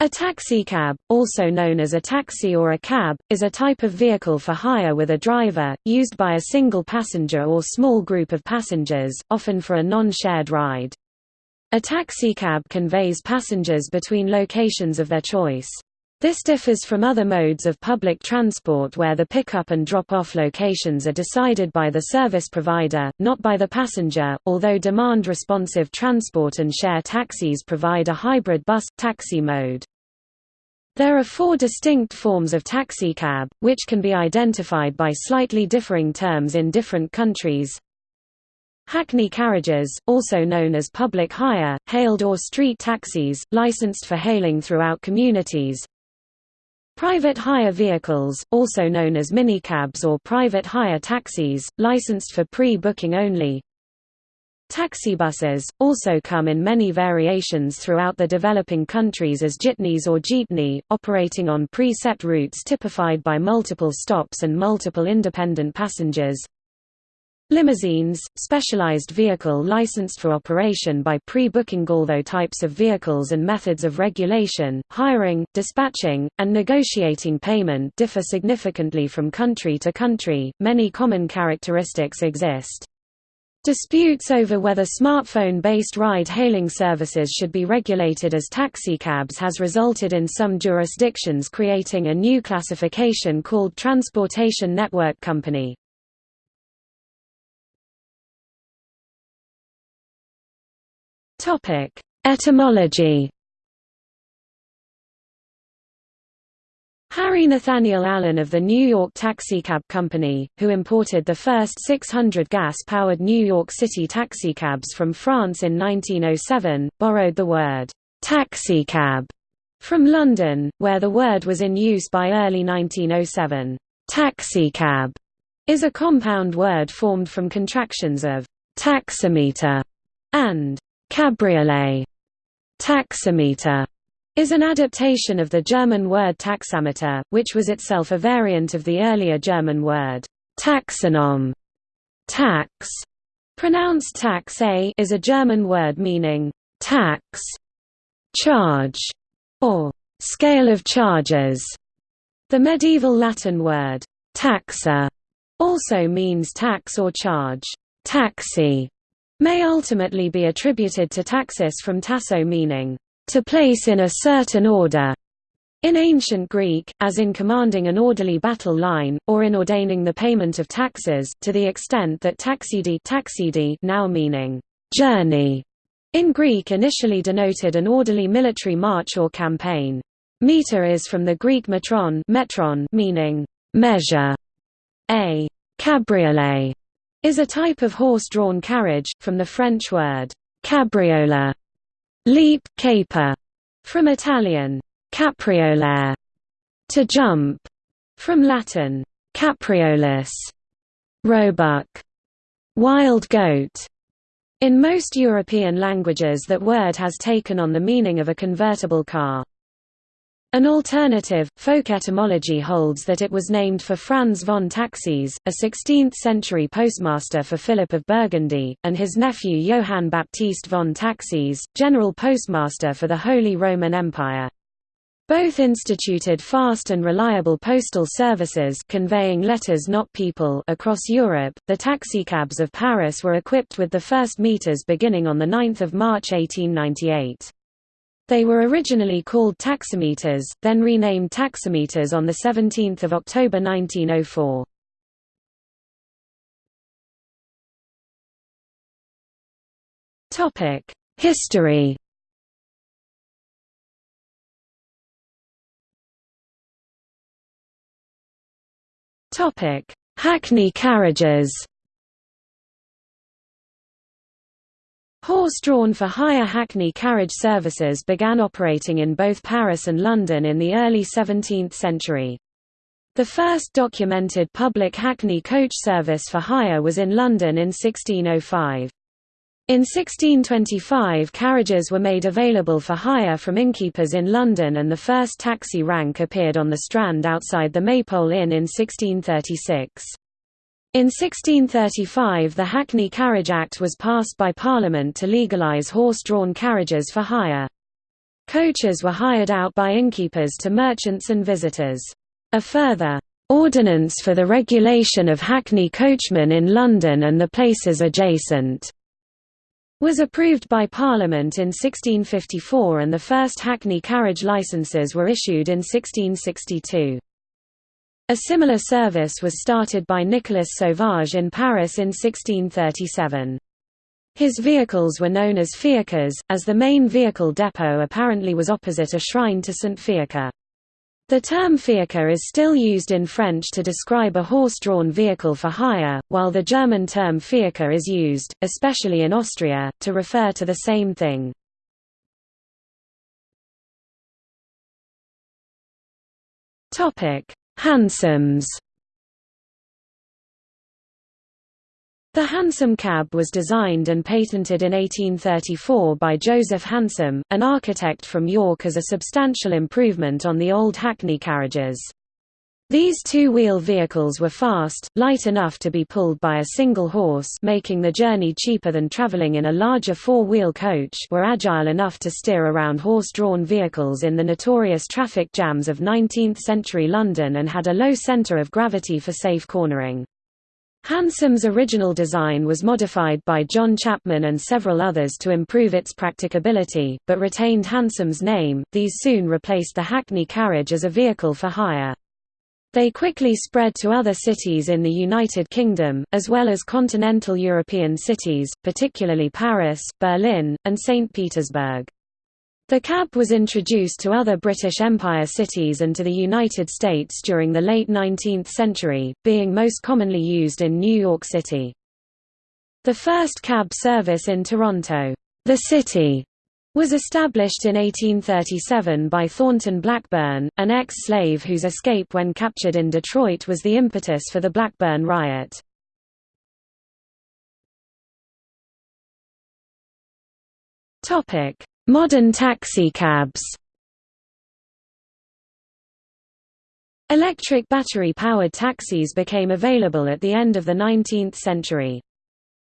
A taxicab, also known as a taxi or a cab, is a type of vehicle for hire with a driver, used by a single passenger or small group of passengers, often for a non-shared ride. A taxicab conveys passengers between locations of their choice. This differs from other modes of public transport where the pickup and drop-off locations are decided by the service provider, not by the passenger, although demand-responsive transport and share taxis provide a hybrid bus-taxi mode. There are four distinct forms of taxicab, which can be identified by slightly differing terms in different countries. Hackney carriages, also known as public hire, hailed or street taxis, licensed for hailing throughout communities. Private hire vehicles, also known as minicabs or private hire taxis, licensed for pre-booking only. Taxibuses, also come in many variations throughout the developing countries as jitneys or jeepney, operating on pre-set routes typified by multiple stops and multiple independent passengers. Limousines, specialized vehicle licensed for operation by pre-booking although types of vehicles and methods of regulation, hiring, dispatching, and negotiating payment differ significantly from country to country, many common characteristics exist. Disputes over whether smartphone-based ride-hailing services should be regulated as taxicabs has resulted in some jurisdictions creating a new classification called Transportation Network Company. Etymology Harry Nathaniel Allen of the New York Taxicab Company, who imported the first 600 gas-powered New York City taxicabs from France in 1907, borrowed the word «taxicab» from London, where the word was in use by early 1907. Taxicab is a compound word formed from contractions of «taximeter» and «cabriolet». Taximeter is an adaptation of the German word taxameter, which was itself a variant of the earlier German word taxanom. Tax, pronounced tax a, is a German word meaning tax, charge, or scale of charges. The medieval Latin word taxa also means tax or charge. Taxi may ultimately be attributed to taxis from tasso meaning to place in a certain order. In ancient Greek, as in commanding an orderly battle line, or in ordaining the payment of taxes, to the extent that taxidi, taxidi now meaning journey, in Greek initially denoted an orderly military march or campaign. Meter is from the Greek metron, metron meaning measure. A cabriolet is a type of horse-drawn carriage, from the French word cabriola, Leap, caper, from Italian capriolare, to jump, from Latin capriolis, roebuck, wild goat. In most European languages that word has taken on the meaning of a convertible car. An alternative, folk etymology holds that it was named for Franz von Taxis, a 16th-century postmaster for Philip of Burgundy, and his nephew Johann Baptist von Taxis, general postmaster for the Holy Roman Empire. Both instituted fast and reliable postal services conveying letters not people across Europe. The taxicabs of Paris were equipped with the first meters beginning on the 9th of March 1898. They were originally called taximeters, then renamed taximeters on 17 October 1904. History Hackney carriages Horse-drawn for hire Hackney carriage services began operating in both Paris and London in the early 17th century. The first documented public Hackney coach service for hire was in London in 1605. In 1625 carriages were made available for hire from innkeepers in London and the first taxi rank appeared on the Strand outside the Maypole Inn in 1636. In 1635 the Hackney Carriage Act was passed by Parliament to legalise horse-drawn carriages for hire. Coaches were hired out by innkeepers to merchants and visitors. A further Ordinance for the Regulation of Hackney Coachmen in London and the Places Adjacent was approved by Parliament in 1654 and the first Hackney carriage licences were issued in 1662. A similar service was started by Nicolas Sauvage in Paris in 1637. His vehicles were known as fiacres, as the main vehicle depot apparently was opposite a shrine to St. Fiacre. The term fiacre is still used in French to describe a horse-drawn vehicle for hire, while the German term Fiaker is used, especially in Austria, to refer to the same thing. Hansoms The hansom cab was designed and patented in 1834 by Joseph Hansom, an architect from York as a substantial improvement on the old Hackney carriages. These two-wheel vehicles were fast, light enough to be pulled by a single horse making the journey cheaper than travelling in a larger four-wheel coach were agile enough to steer around horse-drawn vehicles in the notorious traffic jams of 19th-century London and had a low centre of gravity for safe cornering. Hansom's original design was modified by John Chapman and several others to improve its practicability, but retained Hansom's name. These soon replaced the Hackney carriage as a vehicle for hire. They quickly spread to other cities in the United Kingdom, as well as continental European cities, particularly Paris, Berlin, and St. Petersburg. The cab was introduced to other British Empire cities and to the United States during the late 19th century, being most commonly used in New York City. The first cab service in Toronto, the City, was established in 1837 by Thornton Blackburn, an ex-slave whose escape when captured in Detroit was the impetus for the Blackburn riot. Modern taxicabs Electric battery-powered taxis became available at the end of the 19th century.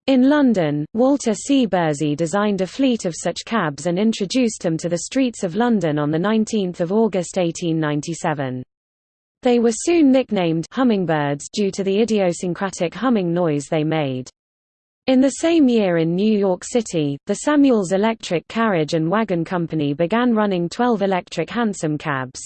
In London, Walter C. Bersey designed a fleet of such cabs and introduced them to the streets of London on 19 August 1897. They were soon nicknamed hummingbirds due to the idiosyncratic humming noise they made. In the same year in New York City, the Samuels Electric Carriage and Wagon Company began running 12 electric hansom cabs.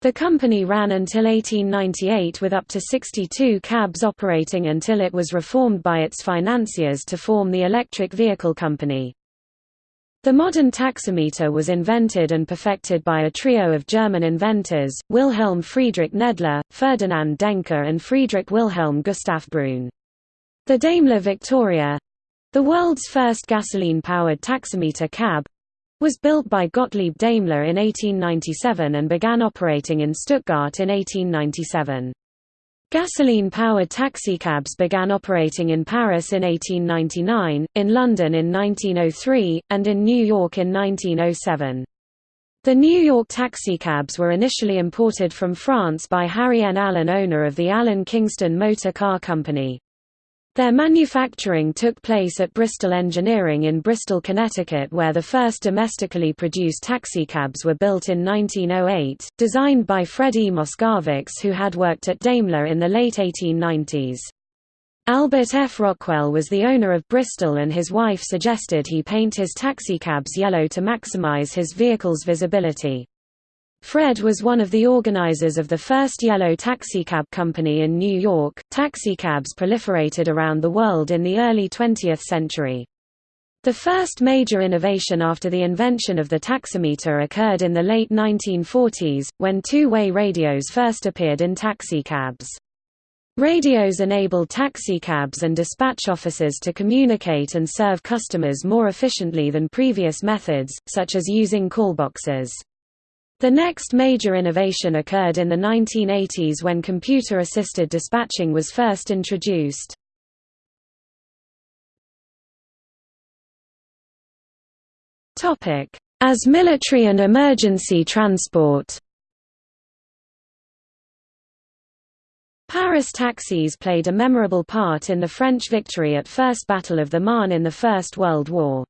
The company ran until 1898 with up to 62 cabs operating until it was reformed by its financiers to form the Electric Vehicle Company. The modern taximeter was invented and perfected by a trio of German inventors, Wilhelm Friedrich Nedler, Ferdinand Dencker and Friedrich Wilhelm Gustav Bruhn. The Daimler Victoria—the world's first gasoline-powered taximeter cab—was built by Gottlieb Daimler in 1897 and began operating in Stuttgart in 1897. Gasoline-powered taxicabs began operating in Paris in 1899, in London in 1903, and in New York in 1907. The New York taxicabs were initially imported from France by Harry N. Allen owner of the Allen Kingston Motor Car Company. Their manufacturing took place at Bristol Engineering in Bristol, Connecticut where the first domestically produced taxicabs were built in 1908, designed by Fred E. Who had worked at Daimler in the late 1890s. Albert F. Rockwell was the owner of Bristol and his wife suggested he paint his taxicabs yellow to maximize his vehicle's visibility. Fred was one of the organizers of the first yellow taxicab company in New York. Taxicabs proliferated around the world in the early 20th century. The first major innovation after the invention of the taximeter occurred in the late 1940s, when two-way radios first appeared in taxicabs. Radios enabled taxicabs and dispatch offices to communicate and serve customers more efficiently than previous methods, such as using callboxes. The next major innovation occurred in the 1980s when computer-assisted dispatching was first introduced. As military and emergency transport Paris taxis played a memorable part in the French victory at First Battle of the Marne in the First World War.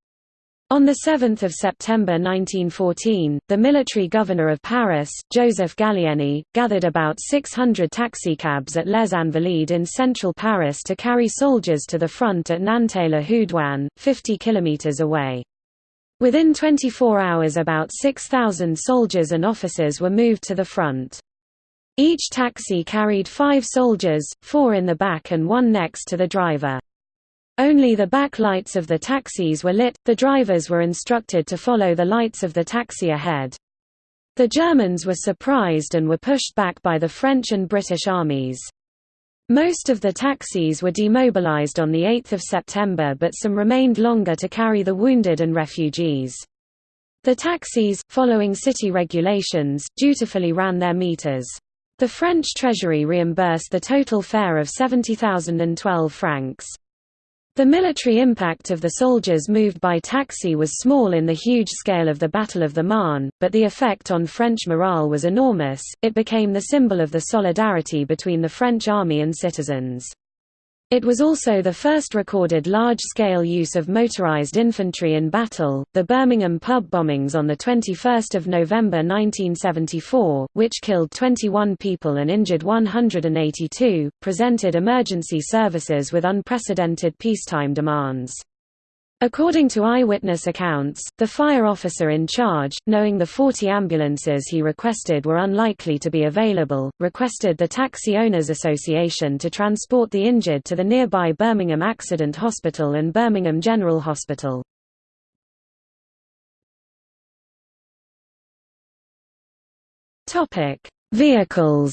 On 7 September 1914, the military governor of Paris, Joseph Gallieni, gathered about 600 taxicabs at Les Invalides in central Paris to carry soldiers to the front at Nanteuil-le-Haudouin, 50 kilometers away. Within 24 hours about 6,000 soldiers and officers were moved to the front. Each taxi carried five soldiers, four in the back and one next to the driver. Only the back lights of the taxis were lit, the drivers were instructed to follow the lights of the taxi ahead. The Germans were surprised and were pushed back by the French and British armies. Most of the taxis were demobilized on 8 September but some remained longer to carry the wounded and refugees. The taxis, following city regulations, dutifully ran their meters. The French treasury reimbursed the total fare of 70,012 francs. The military impact of the soldiers moved by taxi was small in the huge scale of the Battle of the Marne, but the effect on French morale was enormous, it became the symbol of the solidarity between the French army and citizens. It was also the first recorded large-scale use of motorized infantry in battle. The Birmingham pub bombings on the 21st of November 1974, which killed 21 people and injured 182, presented emergency services with unprecedented peacetime demands. According to eyewitness accounts, the fire officer in charge, knowing the 40 ambulances he requested were unlikely to be available, requested the Taxi Owners Association to transport the injured to the nearby Birmingham Accident Hospital and Birmingham General Hospital. Vehicles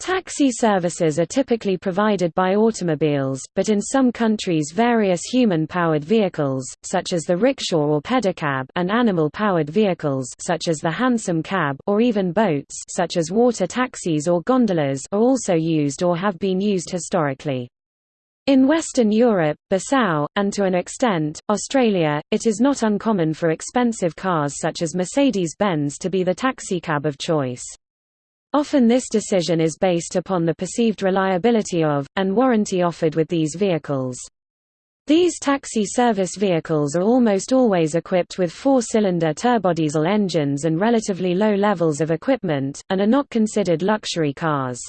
Taxi services are typically provided by automobiles, but in some countries various human-powered vehicles, such as the rickshaw or pedicab and animal-powered vehicles such as the hansom cab or even boats such as water taxis or gondolas are also used or have been used historically. In Western Europe, Bissau, and to an extent, Australia, it is not uncommon for expensive cars such as Mercedes-Benz to be the taxicab of choice. Often this decision is based upon the perceived reliability of, and warranty offered with these vehicles. These taxi service vehicles are almost always equipped with four-cylinder turbodiesel engines and relatively low levels of equipment, and are not considered luxury cars.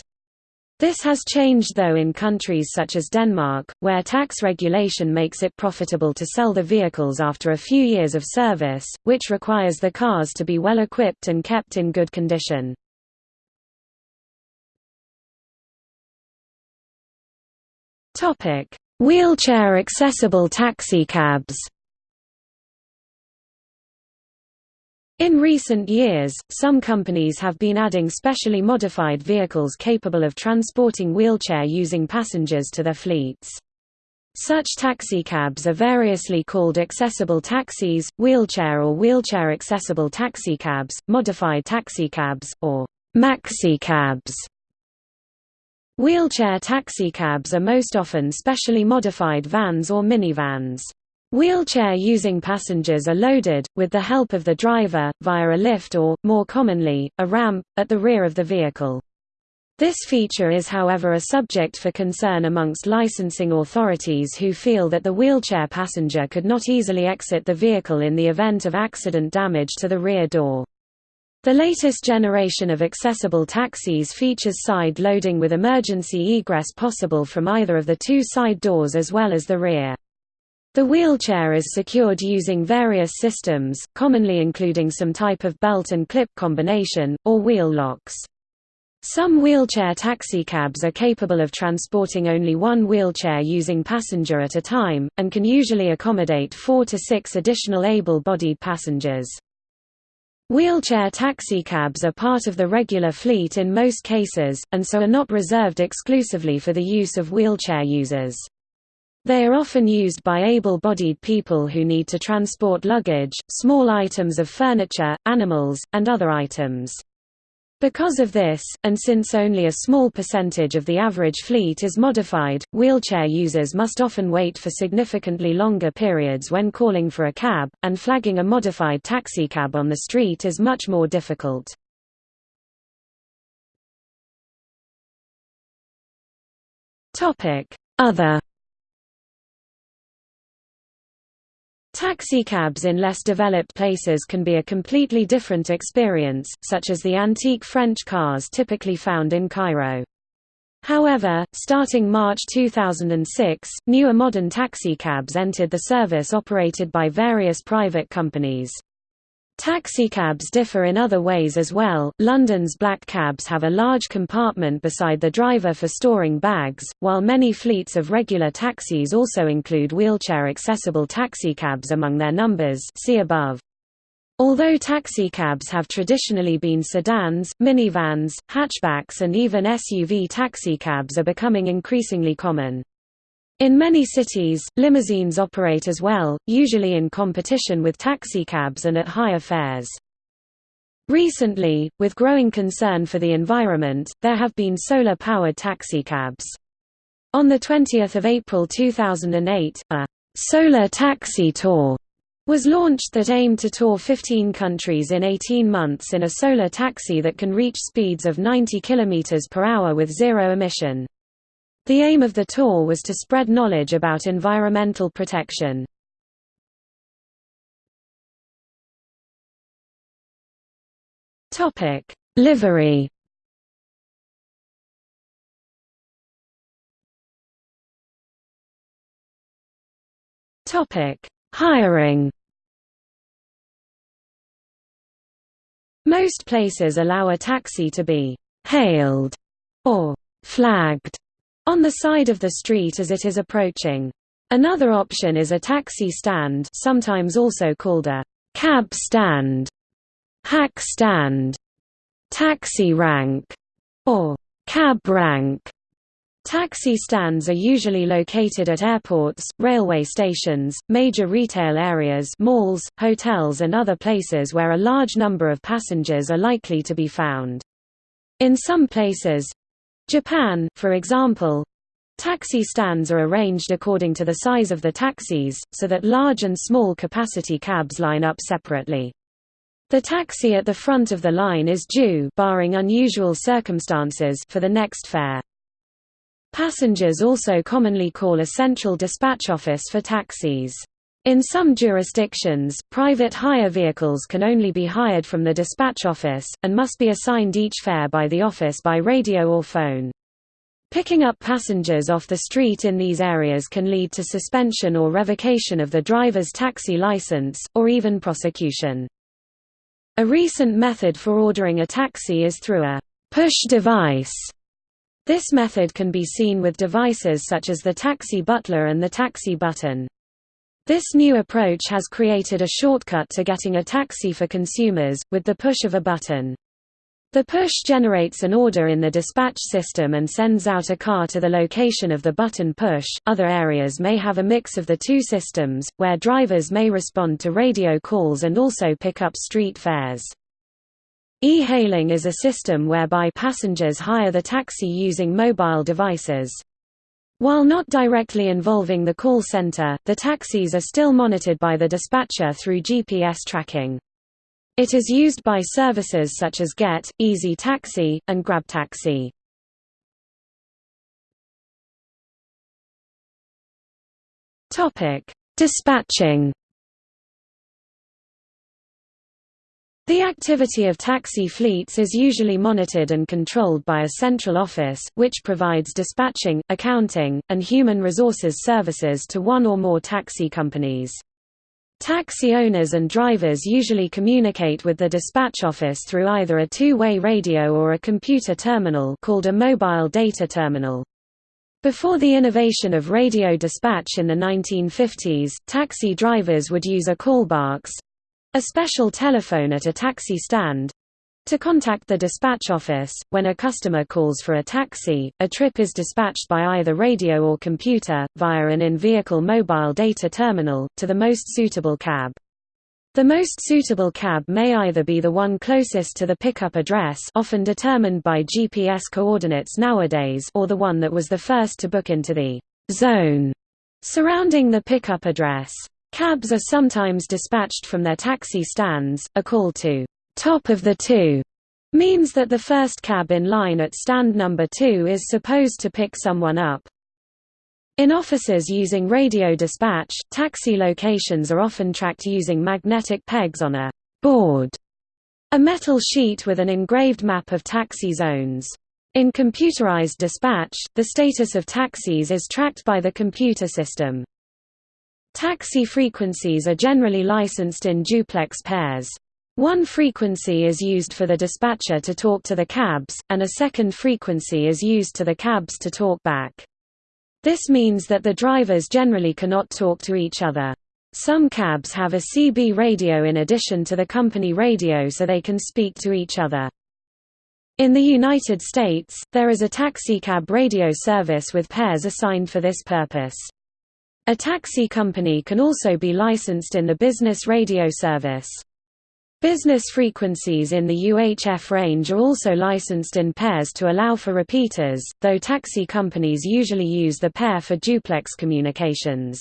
This has changed though in countries such as Denmark, where tax regulation makes it profitable to sell the vehicles after a few years of service, which requires the cars to be well equipped and kept in good condition. Topic: Wheelchair accessible taxicabs. In recent years, some companies have been adding specially modified vehicles capable of transporting wheelchair-using passengers to their fleets. Such taxicabs are variously called accessible taxis, wheelchair or wheelchair accessible taxicabs, modified taxicabs, or maxicabs. Wheelchair taxicabs are most often specially modified vans or minivans. Wheelchair-using passengers are loaded, with the help of the driver, via a lift or, more commonly, a ramp, at the rear of the vehicle. This feature is however a subject for concern amongst licensing authorities who feel that the wheelchair passenger could not easily exit the vehicle in the event of accident damage to the rear door. The latest generation of accessible taxis features side loading with emergency egress possible from either of the two side doors as well as the rear. The wheelchair is secured using various systems, commonly including some type of belt and clip combination, or wheel locks. Some wheelchair taxicabs are capable of transporting only one wheelchair using passenger at a time, and can usually accommodate four to six additional able-bodied passengers. Wheelchair taxicabs are part of the regular fleet in most cases, and so are not reserved exclusively for the use of wheelchair users. They are often used by able-bodied people who need to transport luggage, small items of furniture, animals, and other items. Because of this, and since only a small percentage of the average fleet is modified, wheelchair users must often wait for significantly longer periods when calling for a cab, and flagging a modified taxicab on the street is much more difficult. Other Taxicabs in less developed places can be a completely different experience, such as the antique French cars typically found in Cairo. However, starting March 2006, newer modern taxicabs entered the service operated by various private companies. Taxicabs differ in other ways as well. London's black cabs have a large compartment beside the driver for storing bags, while many fleets of regular taxis also include wheelchair-accessible taxicabs among their numbers see above. Although taxicabs have traditionally been sedans, minivans, hatchbacks and even SUV taxicabs are becoming increasingly common. In many cities, limousines operate as well, usually in competition with taxicabs and at higher fares. Recently, with growing concern for the environment, there have been solar-powered taxicabs. On 20 April 2008, a «solar taxi tour» was launched that aimed to tour 15 countries in 18 months in a solar taxi that can reach speeds of 90 km per hour with zero emission. The aim of the tour was to spread knowledge about environmental protection. Topic: Livery. Topic: Hiring. Most places allow a taxi to be hailed or flagged on the side of the street as it is approaching. Another option is a taxi stand sometimes also called a cab stand, hack stand, taxi rank, or cab rank. Taxi stands are usually located at airports, railway stations, major retail areas malls, hotels and other places where a large number of passengers are likely to be found. In some places, Japan, for example, taxi stands are arranged according to the size of the taxis, so that large and small capacity cabs line up separately. The taxi at the front of the line is due barring unusual circumstances for the next fare. Passengers also commonly call a central dispatch office for taxis. In some jurisdictions, private hire vehicles can only be hired from the dispatch office, and must be assigned each fare by the office by radio or phone. Picking up passengers off the street in these areas can lead to suspension or revocation of the driver's taxi license, or even prosecution. A recent method for ordering a taxi is through a push device. This method can be seen with devices such as the taxi butler and the taxi button. This new approach has created a shortcut to getting a taxi for consumers, with the push of a button. The push generates an order in the dispatch system and sends out a car to the location of the button push. Other areas may have a mix of the two systems, where drivers may respond to radio calls and also pick up street fares. E-hailing is a system whereby passengers hire the taxi using mobile devices. While not directly involving the call center, the taxis are still monitored by the dispatcher through GPS tracking. It is used by services such as Gett, Easy Taxi, and GrabTaxi. Dispatching The activity of taxi fleets is usually monitored and controlled by a central office, which provides dispatching, accounting, and human resources services to one or more taxi companies. Taxi owners and drivers usually communicate with the dispatch office through either a two-way radio or a computer terminal called a mobile data terminal. Before the innovation of radio dispatch in the 1950s, taxi drivers would use a callbox, a special telephone at a taxi stand to contact the dispatch office, when a customer calls for a taxi, a trip is dispatched by either radio or computer, via an in-vehicle mobile data terminal, to the most suitable cab. The most suitable cab may either be the one closest to the pickup address often determined by GPS coordinates nowadays or the one that was the first to book into the «zone» surrounding the pickup address. Cabs are sometimes dispatched from their taxi stands. A call to top of the two means that the first cab in line at stand number 2 is supposed to pick someone up. In offices using radio dispatch, taxi locations are often tracked using magnetic pegs on a board, a metal sheet with an engraved map of taxi zones. In computerized dispatch, the status of taxis is tracked by the computer system. Taxi frequencies are generally licensed in duplex pairs. One frequency is used for the dispatcher to talk to the cabs, and a second frequency is used to the cabs to talk back. This means that the drivers generally cannot talk to each other. Some cabs have a CB radio in addition to the company radio so they can speak to each other. In the United States, there is a taxicab radio service with pairs assigned for this purpose. A taxi company can also be licensed in the business radio service. Business frequencies in the UHF range are also licensed in pairs to allow for repeaters, though taxi companies usually use the pair for duplex communications.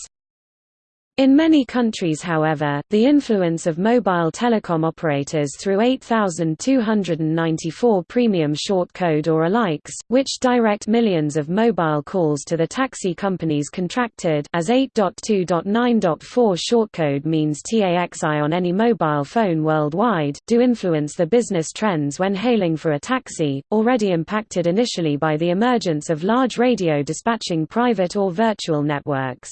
In many countries however, the influence of mobile telecom operators through 8294 premium short code or alikes, which direct millions of mobile calls to the taxi companies contracted as 8.2.9.4 shortcode means TAXI on any mobile phone worldwide, do influence the business trends when hailing for a taxi, already impacted initially by the emergence of large radio dispatching private or virtual networks.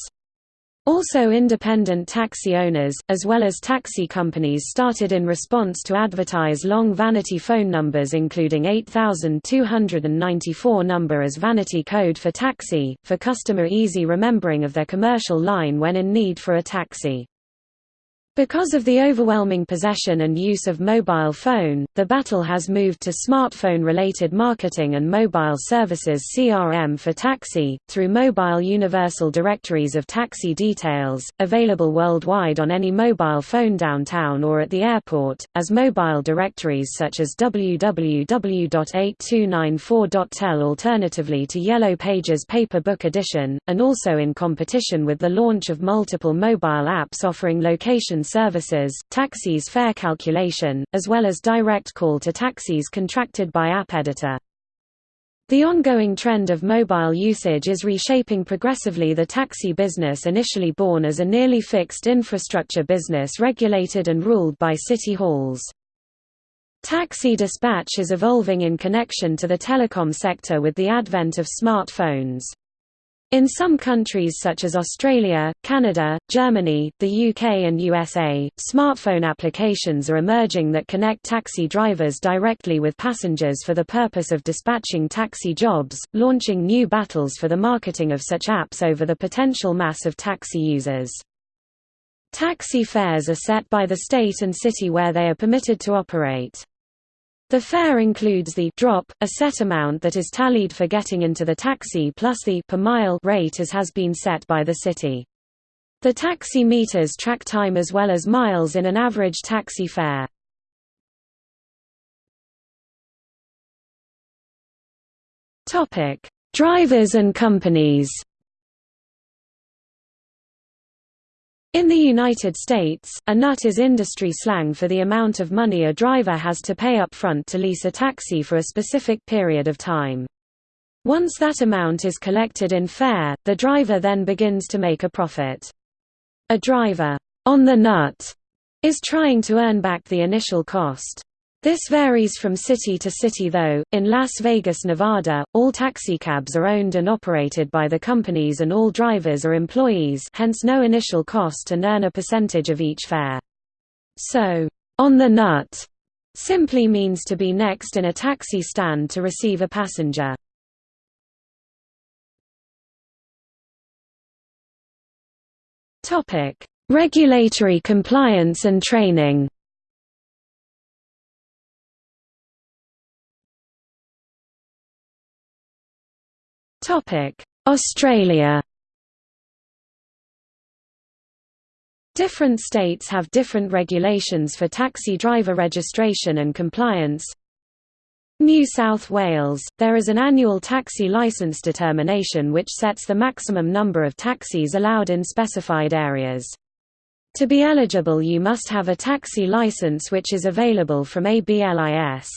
Also independent taxi owners, as well as taxi companies started in response to advertise long vanity phone numbers including 8294 number as vanity code for taxi, for customer easy remembering of their commercial line when in need for a taxi. Because of the overwhelming possession and use of mobile phone, the battle has moved to smartphone-related marketing and mobile services CRM for taxi, through mobile universal directories of taxi details, available worldwide on any mobile phone downtown or at the airport, as mobile directories such as www.8294.tel alternatively to Yellow Pages paper book edition, and also in competition with the launch of multiple mobile apps offering location services, taxis fare calculation, as well as direct call to taxis contracted by App Editor. The ongoing trend of mobile usage is reshaping progressively the taxi business initially born as a nearly fixed infrastructure business regulated and ruled by city halls. Taxi dispatch is evolving in connection to the telecom sector with the advent of smartphones. In some countries such as Australia, Canada, Germany, the UK and USA, smartphone applications are emerging that connect taxi drivers directly with passengers for the purpose of dispatching taxi jobs, launching new battles for the marketing of such apps over the potential mass of taxi users. Taxi fares are set by the state and city where they are permitted to operate. The fare includes the drop, a set amount that is tallied for getting into the taxi plus the per mile rate as has been set by the city. The taxi meters track time as well as miles in an average taxi fare. Drivers and companies. In the United States, a nut is industry slang for the amount of money a driver has to pay up front to lease a taxi for a specific period of time. Once that amount is collected in fare, the driver then begins to make a profit. A driver, on the nut, is trying to earn back the initial cost. This varies from city to city though, in Las Vegas, Nevada, all taxicabs are owned and operated by the companies and all drivers are employees hence no initial cost and earn a percentage of each fare. So, on the nut simply means to be next in a taxi stand to receive a passenger. Regulatory compliance and training Australia Different states have different regulations for taxi driver registration and compliance. New South Wales, there is an annual taxi licence determination which sets the maximum number of taxis allowed in specified areas. To be eligible you must have a taxi licence which is available from ABLIS.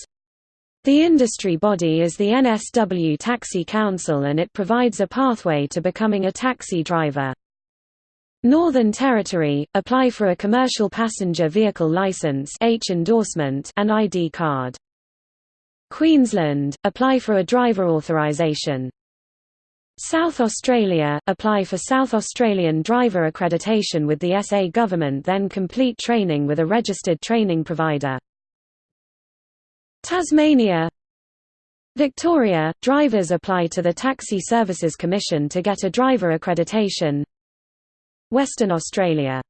The industry body is the NSW Taxi Council and it provides a pathway to becoming a taxi driver. Northern Territory – apply for a commercial passenger vehicle license H endorsement and ID card. Queensland – apply for a driver authorisation. South Australia – apply for South Australian driver accreditation with the SA government then complete training with a registered training provider. Tasmania. Victoria – Drivers apply to the Taxi Services Commission to get a driver accreditation. Western Australia.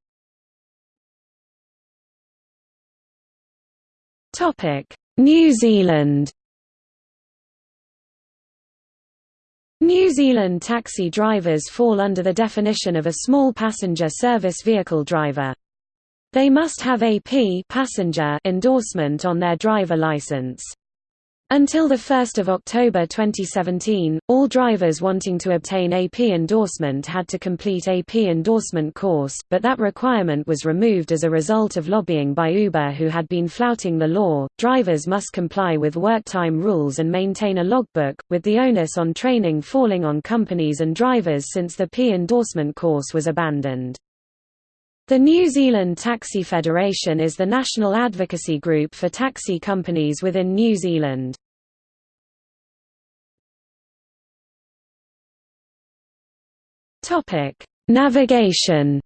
New Zealand. New Zealand taxi drivers fall under the definition of a small passenger service vehicle driver. They must have AP passenger endorsement on their driver license. Until 1 October 2017, all drivers wanting to obtain AP endorsement had to complete AP endorsement course, but that requirement was removed as a result of lobbying by Uber who had been flouting the law. Drivers must comply with work time rules and maintain a logbook, with the onus on training falling on companies and drivers since the P endorsement course was abandoned. The New Zealand Taxi Federation is the national advocacy group for taxi companies within New Zealand. Topic: Navigation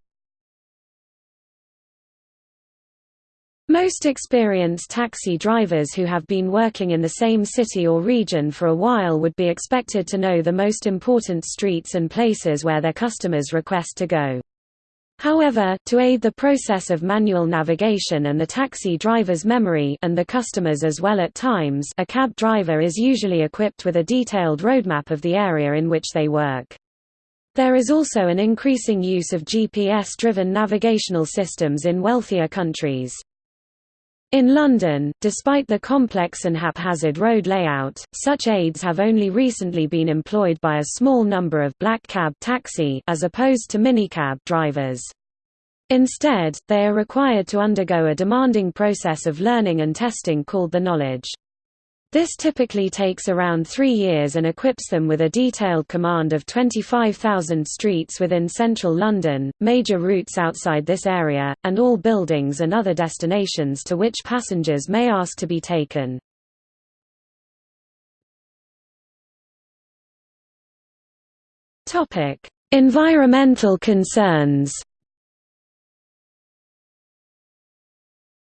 Most experienced taxi drivers who have been working in the same city or region for a while would be expected to know the most important streets and places where their customers request to go. However, to aid the process of manual navigation and the taxi driver's memory and the customer's as well at times a cab driver is usually equipped with a detailed roadmap of the area in which they work. There is also an increasing use of GPS-driven navigational systems in wealthier countries. In London, despite the complex and haphazard road layout, such aids have only recently been employed by a small number of black cab taxi as opposed to minicab drivers. Instead, they are required to undergo a demanding process of learning and testing called the knowledge. This typically takes around three years and equips them with a detailed command of 25,000 streets within central London, major routes outside this area, and all buildings and other destinations to which passengers may ask to be taken. Environmental concerns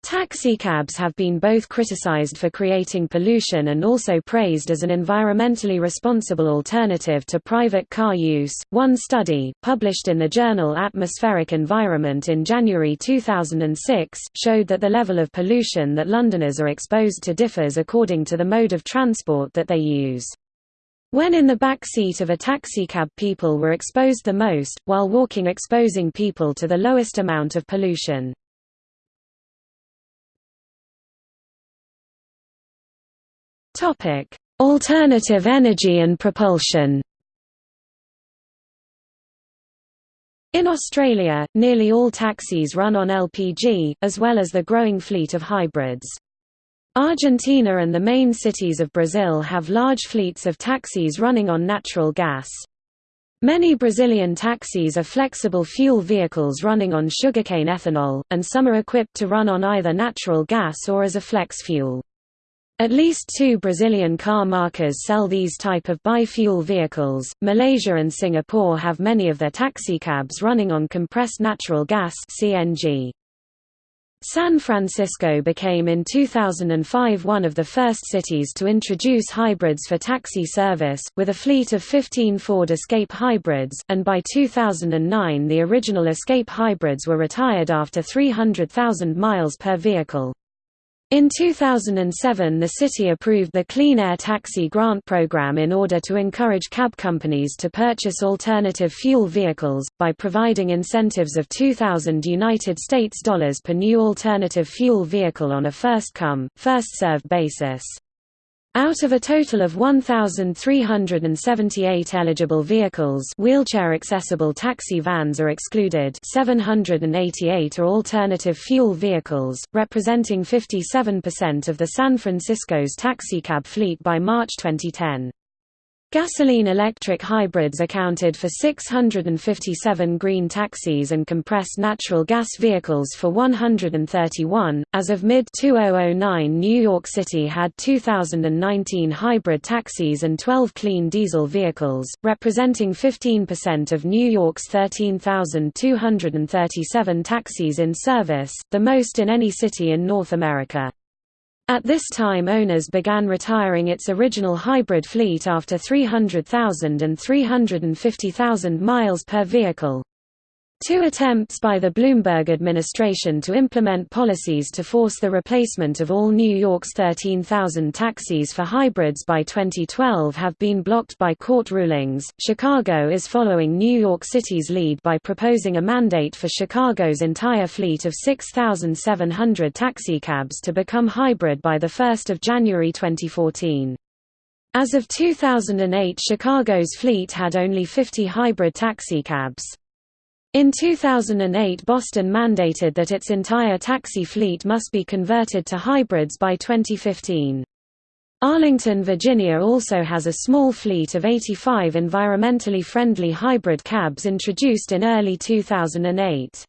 Taxicabs have been both criticized for creating pollution and also praised as an environmentally responsible alternative to private car use. One study, published in the journal Atmospheric Environment in January 2006, showed that the level of pollution that Londoners are exposed to differs according to the mode of transport that they use. When in the back seat of a taxicab people were exposed the most, while walking exposing people to the lowest amount of pollution. Topic: Alternative energy and propulsion. In Australia, nearly all taxis run on LPG, as well as the growing fleet of hybrids. Argentina and the main cities of Brazil have large fleets of taxis running on natural gas. Many Brazilian taxis are flexible fuel vehicles running on sugarcane ethanol, and some are equipped to run on either natural gas or as a flex fuel. At least two Brazilian car markers sell these type of bi-fuel vehicles. Malaysia and Singapore have many of their taxicabs running on compressed natural gas (CNG). San Francisco became in 2005 one of the first cities to introduce hybrids for taxi service, with a fleet of 15 Ford Escape hybrids, and by 2009 the original Escape hybrids were retired after 300,000 miles per vehicle. In 2007 the city approved the Clean Air Taxi Grant Program in order to encourage cab companies to purchase alternative fuel vehicles, by providing incentives of 2,000 United States dollars per new alternative fuel vehicle on a first-come, first-served basis. Out of a total of 1,378 eligible vehicles wheelchair-accessible taxi vans are excluded 788 are alternative fuel vehicles, representing 57% of the San Francisco's taxicab fleet by March 2010. Gasoline-electric hybrids accounted for 657 green taxis and compressed natural gas vehicles for 131. As of mid-2009, New York City had 2019 hybrid taxis and 12 clean diesel vehicles, representing 15% of New York's 13,237 taxis in service, the most in any city in North America. At this time owners began retiring its original hybrid fleet after 300,000 and 350,000 miles per vehicle. Two attempts by the Bloomberg administration to implement policies to force the replacement of all New York's 13,000 taxis for hybrids by 2012 have been blocked by court rulings. Chicago is following New York City's lead by proposing a mandate for Chicago's entire fleet of 6,700 taxicabs to become hybrid by 1 January 2014. As of 2008 Chicago's fleet had only 50 hybrid taxicabs. In 2008 Boston mandated that its entire taxi fleet must be converted to hybrids by 2015. Arlington, Virginia also has a small fleet of 85 environmentally friendly hybrid cabs introduced in early 2008.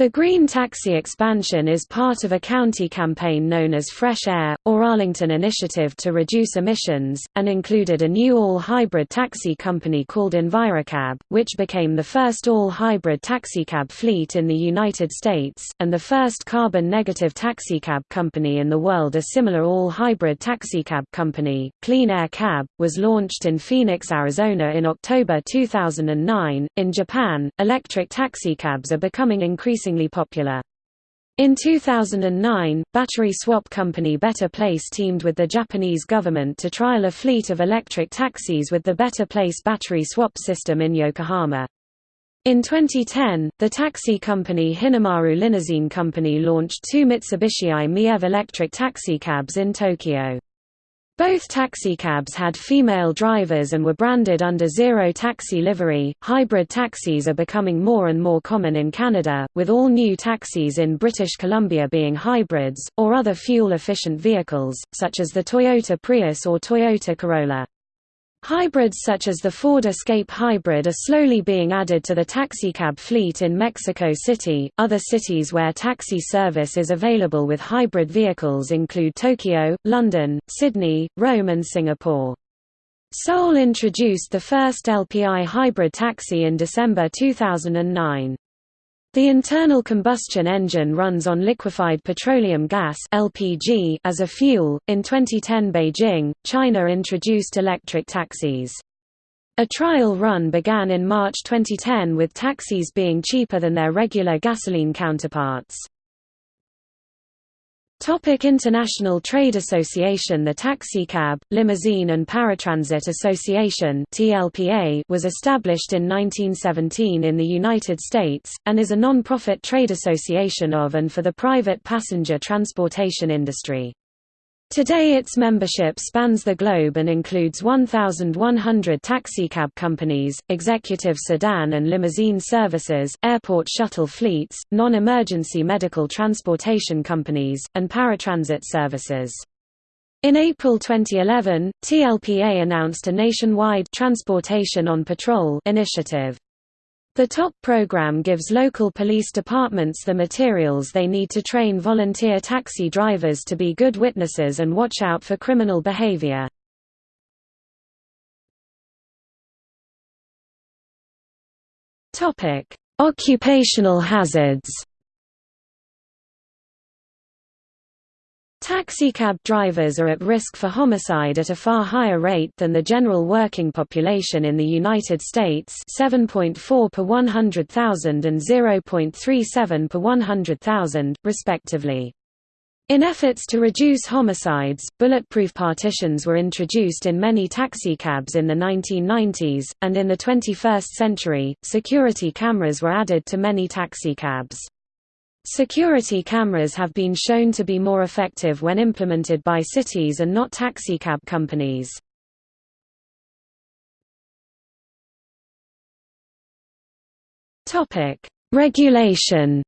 The Green Taxi expansion is part of a county campaign known as Fresh Air, or Arlington Initiative to Reduce Emissions, and included a new all-hybrid taxi company called EnviroCab, which became the first all-hybrid taxicab fleet in the United States, and the first carbon-negative taxicab company in the world a similar all-hybrid taxicab company, Clean Air Cab, was launched in Phoenix, Arizona in October 2009. In Japan, electric taxicabs are becoming increasingly increasingly popular. In 2009, battery swap company Better Place teamed with the Japanese government to trial a fleet of electric taxis with the Better Place battery swap system in Yokohama. In 2010, the taxi company Hinomaru Limousine Company launched two Mitsubishi i-MiEV electric taxicabs in Tokyo. Both taxicabs had female drivers and were branded under Zero Taxi livery. Hybrid taxis are becoming more and more common in Canada, with all new taxis in British Columbia being hybrids, or other fuel efficient vehicles, such as the Toyota Prius or Toyota Corolla. Hybrids such as the Ford Escape Hybrid are slowly being added to the taxicab fleet in Mexico City. Other cities where taxi service is available with hybrid vehicles include Tokyo, London, Sydney, Rome, and Singapore. Seoul introduced the first LPI hybrid taxi in December 2009. The internal combustion engine runs on liquefied petroleum gas (LPG) as a fuel. In 2010, Beijing, China introduced electric taxis. A trial run began in March 2010 with taxis being cheaper than their regular gasoline counterparts. Topic International Trade Association The Taxicab, Limousine and Paratransit Association TLPA was established in 1917 in the United States, and is a non-profit trade association of and for the private passenger transportation industry. Today its membership spans the globe and includes 1,100 taxicab companies, executive sedan and limousine services, airport shuttle fleets, non-emergency medical transportation companies, and paratransit services. In April 2011, TLPA announced a nationwide Transportation on Patrol initiative. The TOP program gives local police departments the materials they need to train volunteer taxi drivers to be good witnesses and watch out for criminal behavior. Occupational hazards Taxicab drivers are at risk for homicide at a far higher rate than the general working population in the United States 7.4 per 100,000 and 0.37 per 100,000, respectively. In efforts to reduce homicides, bulletproof partitions were introduced in many taxicabs in the 1990s, and in the 21st century, security cameras were added to many taxicabs. Security cameras have been shown to be more effective when implemented by cities and not taxicab companies. Topic: Regulation.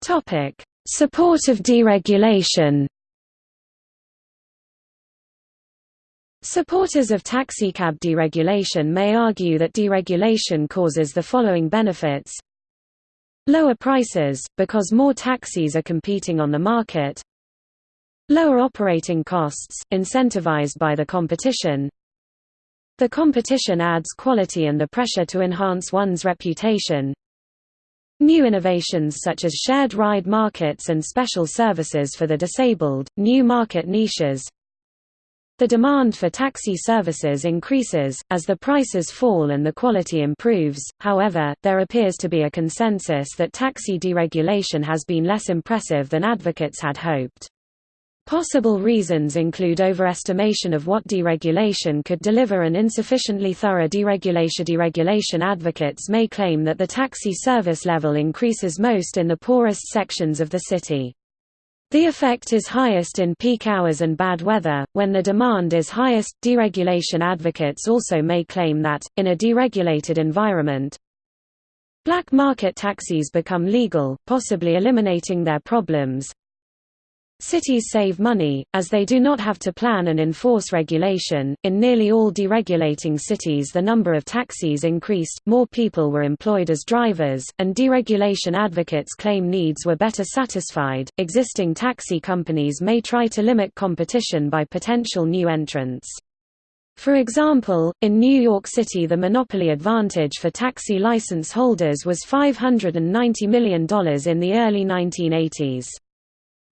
Topic: Support of deregulation. Supporters of taxicab deregulation may argue that deregulation causes the following benefits. Lower prices, because more taxis are competing on the market. Lower operating costs, incentivized by the competition. The competition adds quality and the pressure to enhance one's reputation. New innovations such as shared ride markets and special services for the disabled, new market niches The demand for taxi services increases, as the prices fall and the quality improves, however, there appears to be a consensus that taxi deregulation has been less impressive than advocates had hoped. Possible reasons include overestimation of what deregulation could deliver and insufficiently thorough deregulation. Deregulation advocates may claim that the taxi service level increases most in the poorest sections of the city. The effect is highest in peak hours and bad weather, when the demand is highest. Deregulation advocates also may claim that, in a deregulated environment, black market taxis become legal, possibly eliminating their problems. Cities save money, as they do not have to plan and enforce regulation. In nearly all deregulating cities, the number of taxis increased, more people were employed as drivers, and deregulation advocates claim needs were better satisfied. Existing taxi companies may try to limit competition by potential new entrants. For example, in New York City, the monopoly advantage for taxi license holders was $590 million in the early 1980s.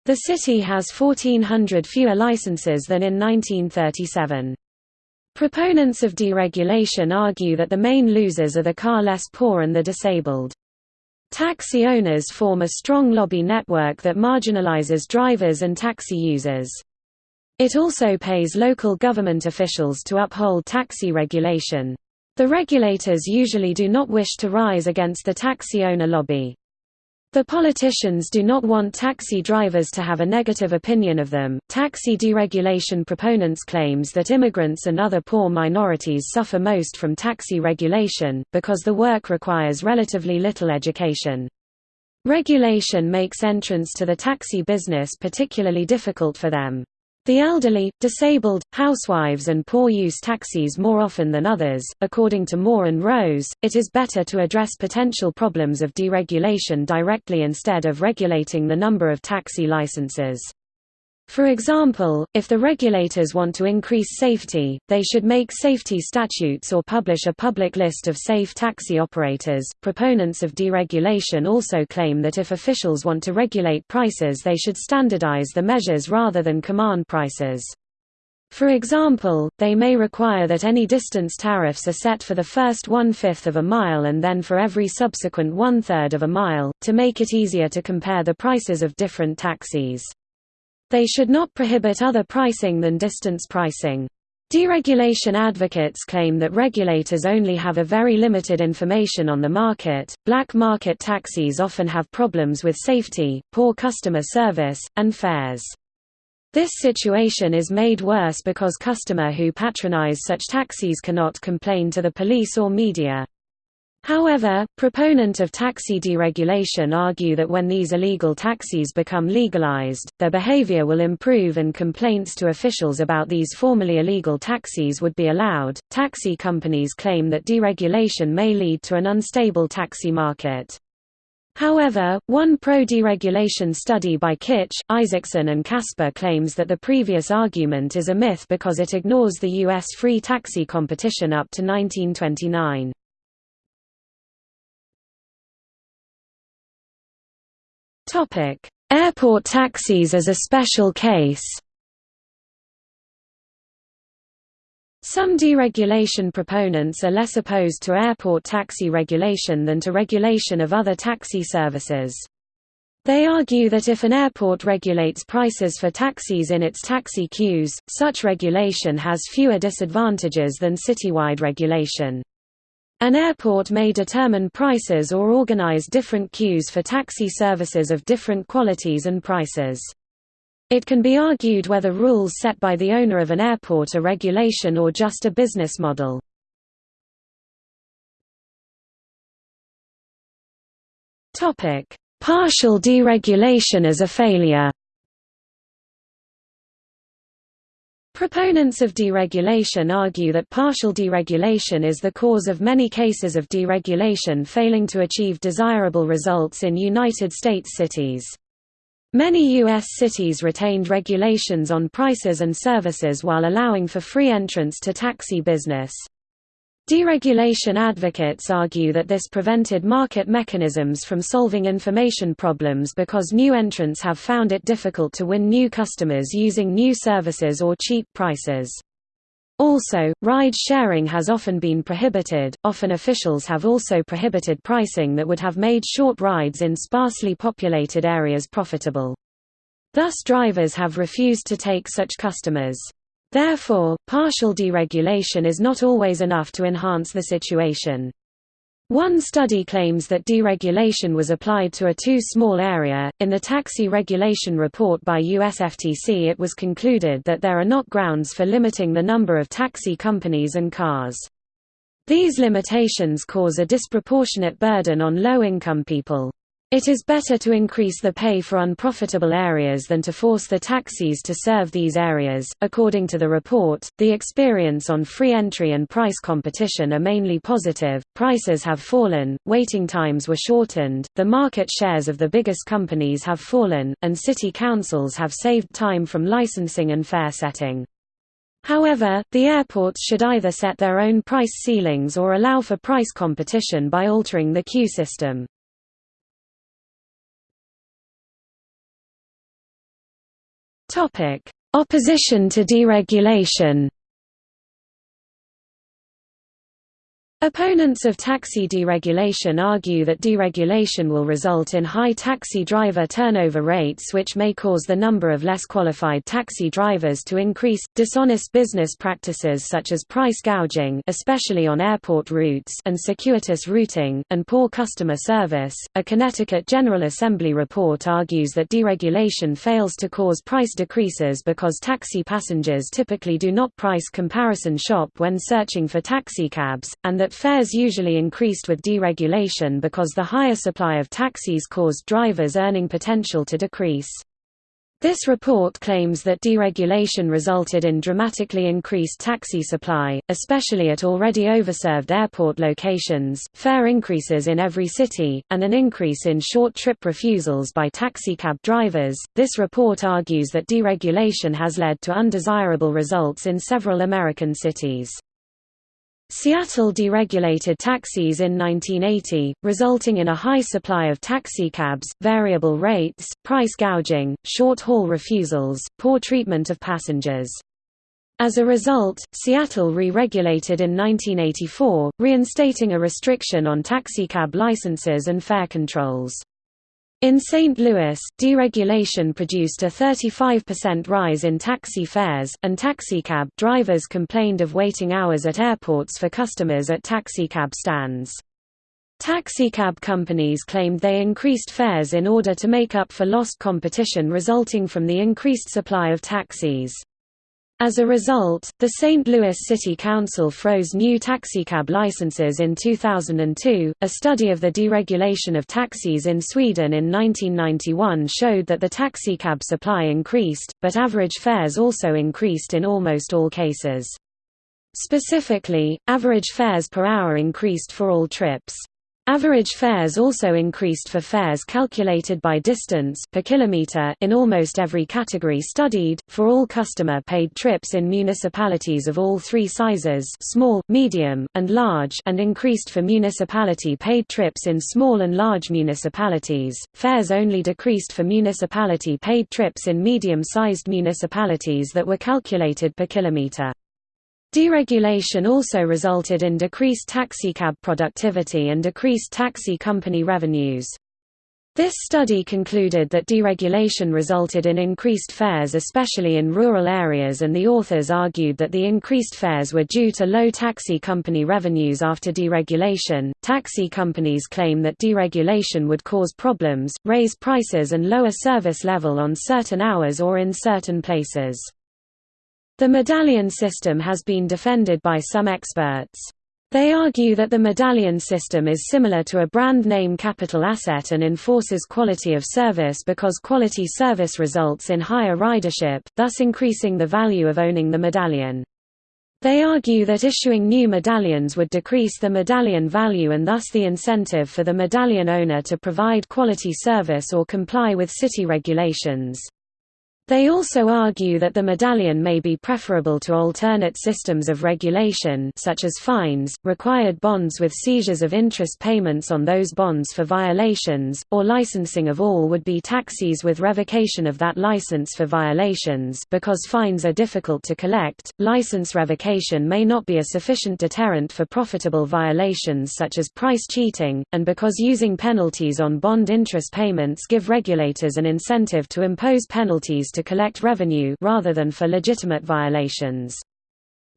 The city has 1,400 fewer licenses than in 1937. Proponents of deregulation argue that the main losers are the car less poor and the disabled. Taxi owners form a strong lobby network that marginalizes drivers and taxi users. It also pays local government officials to uphold taxi regulation. The regulators usually do not wish to rise against the taxi owner lobby. The politicians do not want taxi drivers to have a negative opinion of them. Taxi deregulation proponents claims that immigrants and other poor minorities suffer most from taxi regulation because the work requires relatively little education. Regulation makes entrance to the taxi business particularly difficult for them. The elderly, disabled, housewives and poor use taxis more often than others. According to Moore and Rose, it is better to address potential problems of deregulation directly instead of regulating the number of taxi licenses. For example, if the regulators want to increase safety, they should make safety statutes or publish a public list of safe taxi operators. Proponents of deregulation also claim that if officials want to regulate prices, they should standardize the measures rather than command prices. For example, they may require that any distance tariffs are set for the first one-fifth of a mile and then for every subsequent one-third of a mile, to make it easier to compare the prices of different taxis. They should not prohibit other pricing than distance pricing. Deregulation advocates claim that regulators only have a very limited information on the market. Black market taxis often have problems with safety, poor customer service, and fares. This situation is made worse because customer who patronize such taxis cannot complain to the police or media. However, proponent of taxi deregulation argue that when these illegal taxis become legalized, their behavior will improve and complaints to officials about these formerly illegal taxis would be allowed. Taxi companies claim that deregulation may lead to an unstable taxi market. However, one pro-deregulation study by Kitch, Isaacson and Kasper claims that the previous argument is a myth because it ignores the U.S. free taxi competition up to 1929. Topic: Airport taxis as a special case. Some deregulation proponents are less opposed to airport taxi regulation than to regulation of other taxi services. They argue that if an airport regulates prices for taxis in its taxi queues, such regulation has fewer disadvantages than citywide regulation. An airport may determine prices or organize different queues for taxi services of different qualities and prices. It can be argued whether rules set by the owner of an airport are regulation or just a business model. Partial deregulation as a failure Proponents of deregulation argue that partial deregulation is the cause of many cases of deregulation failing to achieve desirable results in United States cities. Many U.S. cities retained regulations on prices and services while allowing for free entrance to taxi business. Deregulation advocates argue that this prevented market mechanisms from solving information problems because new entrants have found it difficult to win new customers using new services or cheap prices. Also, ride sharing has often been prohibited, often officials have also prohibited pricing that would have made short rides in sparsely populated areas profitable. Thus drivers have refused to take such customers. Therefore, partial deregulation is not always enough to enhance the situation. One study claims that deregulation was applied to a too small area. In the taxi regulation report by USFTC, it was concluded that there are not grounds for limiting the number of taxi companies and cars. These limitations cause a disproportionate burden on low income people. It is better to increase the pay for unprofitable areas than to force the taxis to serve these areas. According to the report, the experience on free entry and price competition are mainly positive. Prices have fallen, waiting times were shortened, the market shares of the biggest companies have fallen, and city councils have saved time from licensing and fare setting. However, the airports should either set their own price ceilings or allow for price competition by altering the queue system. Opposition to deregulation Opponents of taxi deregulation argue that deregulation will result in high taxi driver turnover rates which may cause the number of less qualified taxi drivers to increase. Dishonest business practices such as price gouging, especially on airport routes, and circuitous routing, and poor customer service. A Connecticut General Assembly report argues that deregulation fails to cause price decreases because taxi passengers typically do not price comparison shop when searching for taxicabs, and that fares usually increased with deregulation because the higher supply of taxis caused drivers' earning potential to decrease. This report claims that deregulation resulted in dramatically increased taxi supply, especially at already overserved airport locations, fare increases in every city, and an increase in short trip refusals by taxicab drivers. This report argues that deregulation has led to undesirable results in several American cities. Seattle deregulated taxis in 1980, resulting in a high supply of taxicabs, variable rates, price gouging, short-haul refusals, poor treatment of passengers. As a result, Seattle re-regulated in 1984, reinstating a restriction on taxicab licenses and fare controls. In St. Louis, deregulation produced a 35% rise in taxi fares, and taxicab drivers complained of waiting hours at airports for customers at taxicab stands. Taxicab companies claimed they increased fares in order to make up for lost competition resulting from the increased supply of taxis. As a result, the St. Louis City Council froze new taxicab licenses in 2002. A study of the deregulation of taxis in Sweden in 1991 showed that the taxicab supply increased, but average fares also increased in almost all cases. Specifically, average fares per hour increased for all trips. Average fares also increased for fares calculated by distance per kilometer in almost every category studied, for all customer-paid trips in municipalities of all three sizes small, medium, and large and increased for municipality-paid trips in small and large municipalities. Fares only decreased for municipality-paid trips in medium-sized municipalities that were calculated per kilometer. Deregulation also resulted in decreased taxicab productivity and decreased taxi company revenues. This study concluded that deregulation resulted in increased fares especially in rural areas and the authors argued that the increased fares were due to low taxi company revenues after deregulation. Taxi companies claim that deregulation would cause problems, raise prices and lower service level on certain hours or in certain places. The medallion system has been defended by some experts. They argue that the medallion system is similar to a brand name capital asset and enforces quality of service because quality service results in higher ridership, thus increasing the value of owning the medallion. They argue that issuing new medallions would decrease the medallion value and thus the incentive for the medallion owner to provide quality service or comply with city regulations. They also argue that the medallion may be preferable to alternate systems of regulation such as fines, required bonds with seizures of interest payments on those bonds for violations, or licensing of all would-be taxis with revocation of that license for violations. Because fines are difficult to collect, license revocation may not be a sufficient deterrent for profitable violations such as price cheating, and because using penalties on bond interest payments give regulators an incentive to impose penalties to collect revenue rather than for legitimate violations.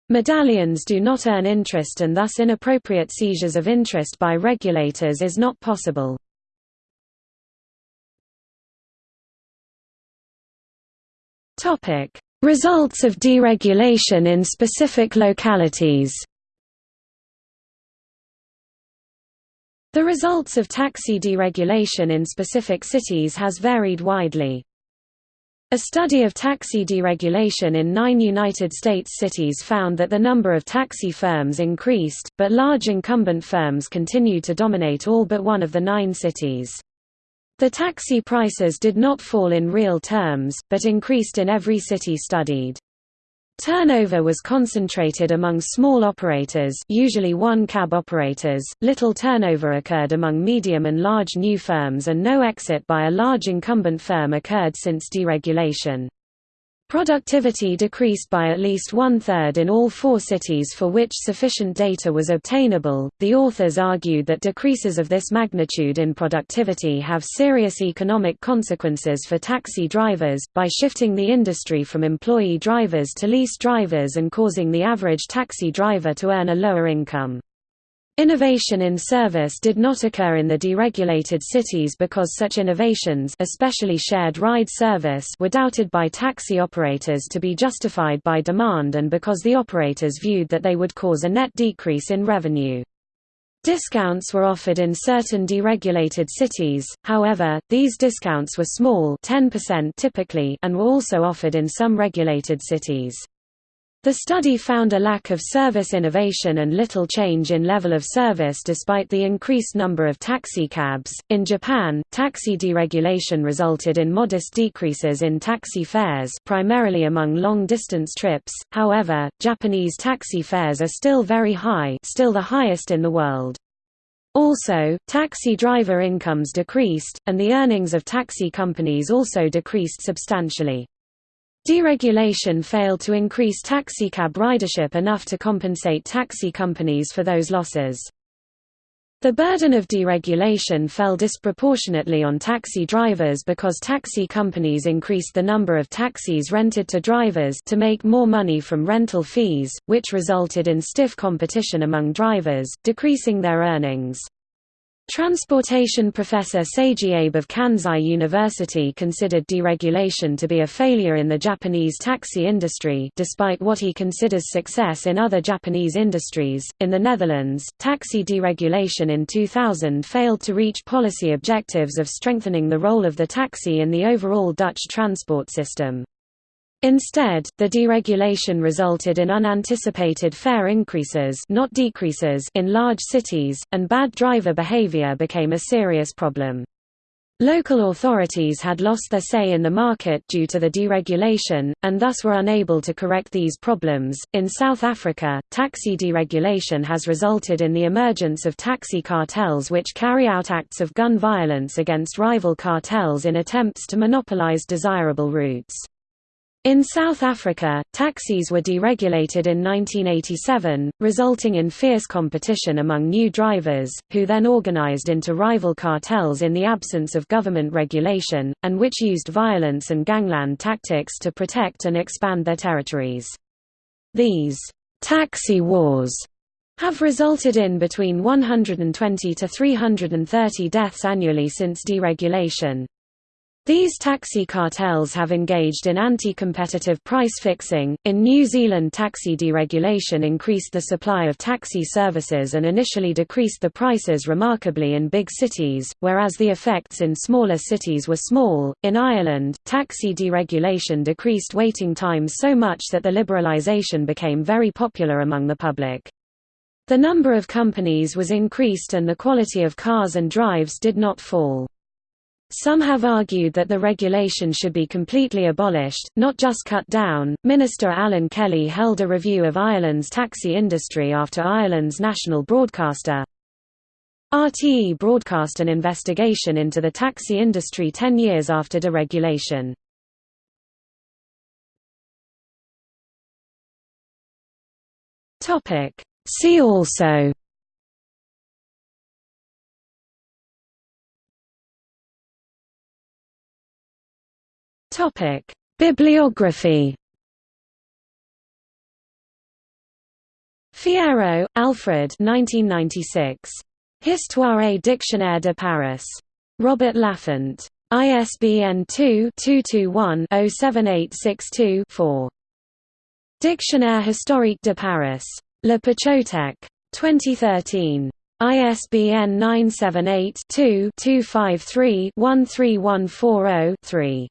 Medallions do not earn interest and thus inappropriate seizures of interest by regulators is not possible. Results of deregulation in specific localities The results of taxi deregulation in specific cities has varied widely. A study of taxi deregulation in nine United States cities found that the number of taxi firms increased, but large incumbent firms continued to dominate all but one of the nine cities. The taxi prices did not fall in real terms, but increased in every city studied. Turnover was concentrated among small operators usually one-cab operators, little turnover occurred among medium and large new firms and no exit by a large incumbent firm occurred since deregulation. Productivity decreased by at least one third in all four cities for which sufficient data was obtainable. The authors argued that decreases of this magnitude in productivity have serious economic consequences for taxi drivers, by shifting the industry from employee drivers to lease drivers and causing the average taxi driver to earn a lower income. Innovation in service did not occur in the deregulated cities because such innovations especially shared ride service were doubted by taxi operators to be justified by demand and because the operators viewed that they would cause a net decrease in revenue. Discounts were offered in certain deregulated cities, however, these discounts were small 10% typically and were also offered in some regulated cities. The study found a lack of service innovation and little change in level of service despite the increased number of taxicabs. In Japan, taxi deregulation resulted in modest decreases in taxi fares, primarily among long-distance trips. However, Japanese taxi fares are still very high, still the highest in the world. Also, taxi driver incomes decreased, and the earnings of taxi companies also decreased substantially. Deregulation failed to increase taxicab ridership enough to compensate taxi companies for those losses. The burden of deregulation fell disproportionately on taxi drivers because taxi companies increased the number of taxis rented to drivers to make more money from rental fees, which resulted in stiff competition among drivers, decreasing their earnings. Transportation professor Seiji Abe of Kansai University considered deregulation to be a failure in the Japanese taxi industry despite what he considers success in other Japanese industries. In the Netherlands, taxi deregulation in 2000 failed to reach policy objectives of strengthening the role of the taxi in the overall Dutch transport system. Instead, the deregulation resulted in unanticipated fare increases not decreases in large cities, and bad driver behavior became a serious problem. Local authorities had lost their say in the market due to the deregulation, and thus were unable to correct these problems. In South Africa, taxi deregulation has resulted in the emergence of taxi cartels which carry out acts of gun violence against rival cartels in attempts to monopolize desirable routes. In South Africa, taxis were deregulated in 1987, resulting in fierce competition among new drivers, who then organized into rival cartels in the absence of government regulation, and which used violence and gangland tactics to protect and expand their territories. These taxi wars have resulted in between 120 to 330 deaths annually since deregulation. These taxi cartels have engaged in anti-competitive price fixing. In New Zealand, taxi deregulation increased the supply of taxi services and initially decreased the prices remarkably in big cities, whereas the effects in smaller cities were small. In Ireland, taxi deregulation decreased waiting times so much that the liberalisation became very popular among the public. The number of companies was increased and the quality of cars and drives did not fall. Some have argued that the regulation should be completely abolished, not just cut down. Minister Alan Kelly held a review of Ireland's taxi industry after Ireland's national broadcaster RTE broadcast an investigation into the taxi industry 10 years after deregulation. Topic See also Topic: Bibliography. Fierro, Alfred 1996. Histoire et dictionnaire de Paris. Robert Laffont. ISBN 2-221-07862-4. Dictionnaire historique de Paris. Le Pechotech. 2013. ISBN 978 2 253 13140 3.